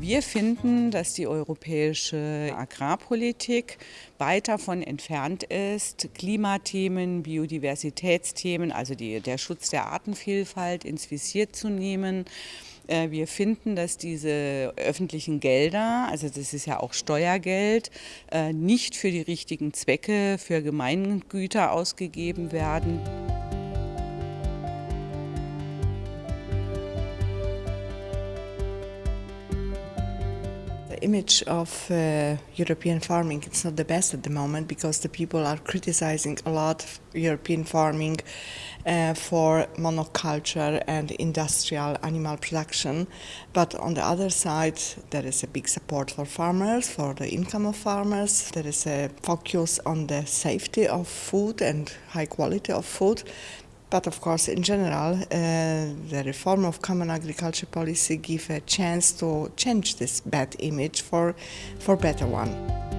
Wir finden, dass die europäische Agrarpolitik weit davon entfernt ist, Klimathemen, Biodiversitätsthemen, also die, der Schutz der Artenvielfalt ins Visier zu nehmen. Äh, wir finden, dass diese öffentlichen Gelder, also das ist ja auch Steuergeld, äh, nicht für die richtigen Zwecke, für Gemeingüter ausgegeben werden. Image of uh, European farming it's not the best at the moment because the people are criticizing a lot of European farming uh, for monoculture and industrial animal production. But on the other side, there is a big support for farmers, for the income of farmers. There is a focus on the safety of food and high quality of food. But of course, in general, uh, the reform of common agriculture policy give a chance to change this bad image for, for better one.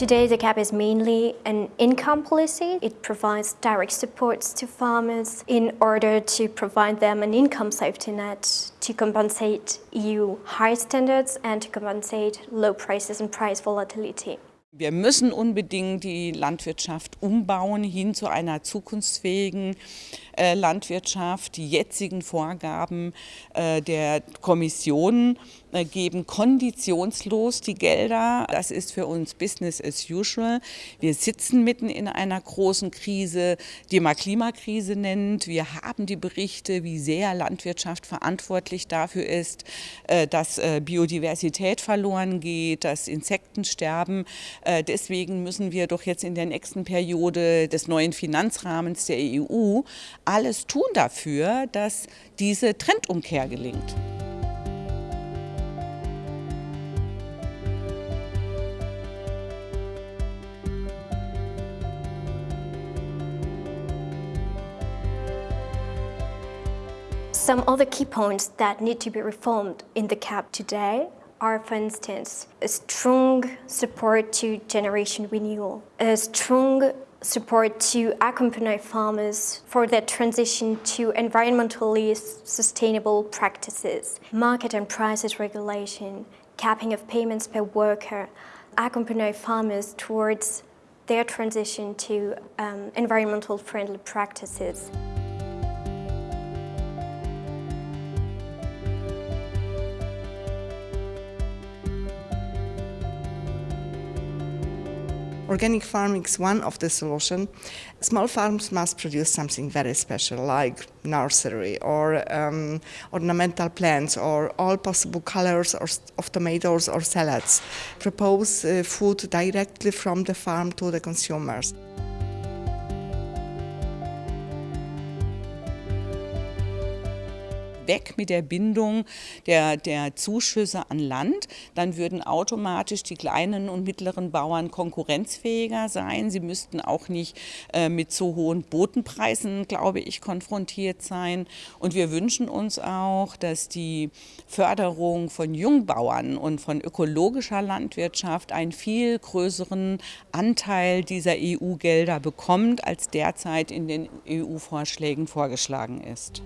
Today, the CAP is mainly an income policy. It provides direct supports to farmers in order to provide them an income safety net to compensate EU high standards and to compensate low prices and price volatility. Wir müssen unbedingt die Landwirtschaft umbauen hin zu einer zukunftsfähigen äh, Landwirtschaft. Die jetzigen Vorgaben äh, der Kommission äh, geben konditionslos die Gelder. Das ist für uns Business as usual. Wir sitzen mitten in einer großen Krise, die man Klimakrise nennt. Wir haben die Berichte, wie sehr Landwirtschaft verantwortlich dafür ist, äh, dass äh, Biodiversität verloren geht, dass Insekten sterben. Deswegen müssen wir doch jetzt in der nächsten Periode des neuen Finanzrahmens der EU alles tun dafür, dass diese Trendumkehr gelingt. Some other key points that need to be reformed in the CAP today are, for instance, a strong support to generation renewal, a strong support to accompany farmers for their transition to environmentally sustainable practices, market and prices regulation, capping of payments per worker, accompany farmers towards their transition to um, environmental friendly practices. Organic farming is one of the solutions. Small farms must produce something very special, like nursery or um, ornamental plants or all possible colors or, of tomatoes or salads. Propose uh, food directly from the farm to the consumers. Weg mit der Bindung der, der Zuschüsse an Land. Dann würden automatisch die kleinen und mittleren Bauern konkurrenzfähiger sein. Sie müssten auch nicht äh, mit so hohen Botenpreisen, glaube ich, konfrontiert sein. Und wir wünschen uns auch, dass die Förderung von Jungbauern und von ökologischer Landwirtschaft einen viel größeren Anteil dieser EU-Gelder bekommt, als derzeit in den EU-Vorschlägen vorgeschlagen ist.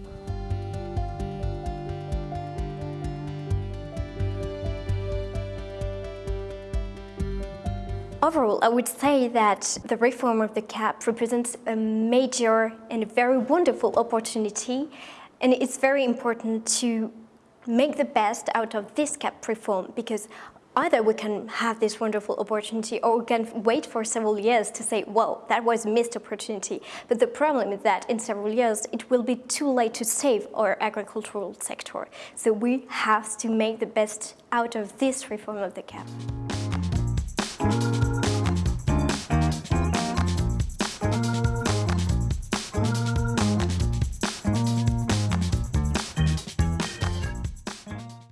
Overall, I would say that the reform of the CAP represents a major and a very wonderful opportunity and it's very important to make the best out of this CAP reform because either we can have this wonderful opportunity or we can wait for several years to say, well, that was a missed opportunity. But the problem is that in several years, it will be too late to save our agricultural sector. So we have to make the best out of this reform of the CAP.